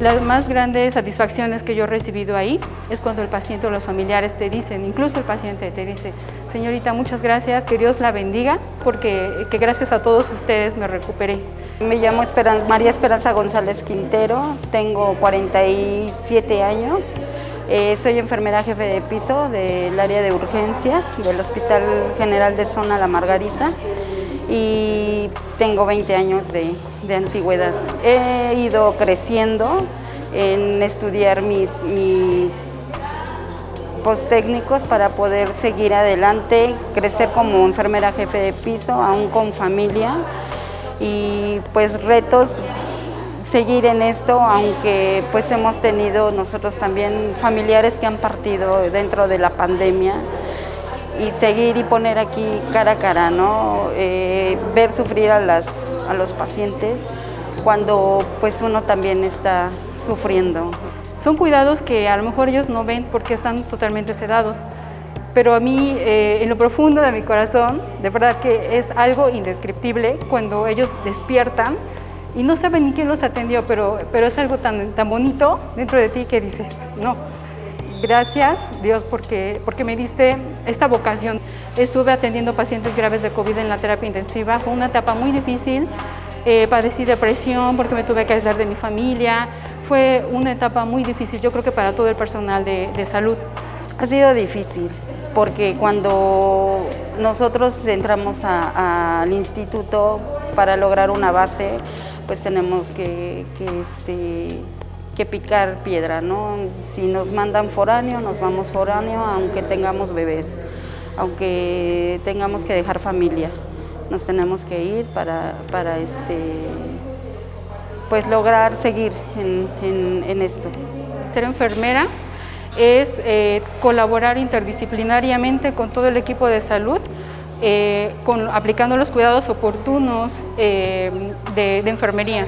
Las más grandes satisfacciones que yo he recibido ahí es cuando el paciente o los familiares te dicen, incluso el paciente te dice, señorita, muchas gracias, que Dios la bendiga, porque que gracias a todos ustedes me recuperé. Me llamo María Esperanza González Quintero, tengo 47 años, eh, soy enfermera jefe de piso del área de urgencias del Hospital General de Zona La Margarita y tengo 20 años de, antigüedad. He ido creciendo en estudiar mis, mis para poder seguir adelante, crecer como enfermera jefe de piso, aún con familia y pues retos seguir en esto, aunque pues hemos tenido nosotros también familiares que han partido dentro de la pandemia y seguir y poner aquí cara a cara, ¿no? Eh, ver sufrir a, las, a los pacientes cuando pues uno también está sufriendo. Son cuidados que a lo mejor ellos no ven porque están totalmente sedados, pero a mí, eh, en lo profundo de mi corazón, de verdad que es algo indescriptible cuando ellos despiertan y no saben ni quién los atendió, pero, pero es algo tan, tan bonito dentro de ti que dices, no, gracias Dios porque, porque me diste esta vocación. Estuve atendiendo pacientes graves de COVID en la terapia intensiva, fue una etapa muy difícil, eh, padecí depresión porque me tuve que aislar de mi familia. Fue una etapa muy difícil, yo creo que para todo el personal de, salud. Ha sido difícil porque cuando nosotros entramos al instituto para lograr una base, pues tenemos que, este, picar piedra, ¿no? Si nos mandan foráneo, nos vamos foráneo, aunque tengamos bebés, aunque tengamos que dejar familia nos tenemos que ir para, para este, pues lograr seguir en, esto. Ser enfermera es eh, colaborar interdisciplinariamente con todo el equipo de salud, eh, con, aplicando los cuidados oportunos eh, de enfermería.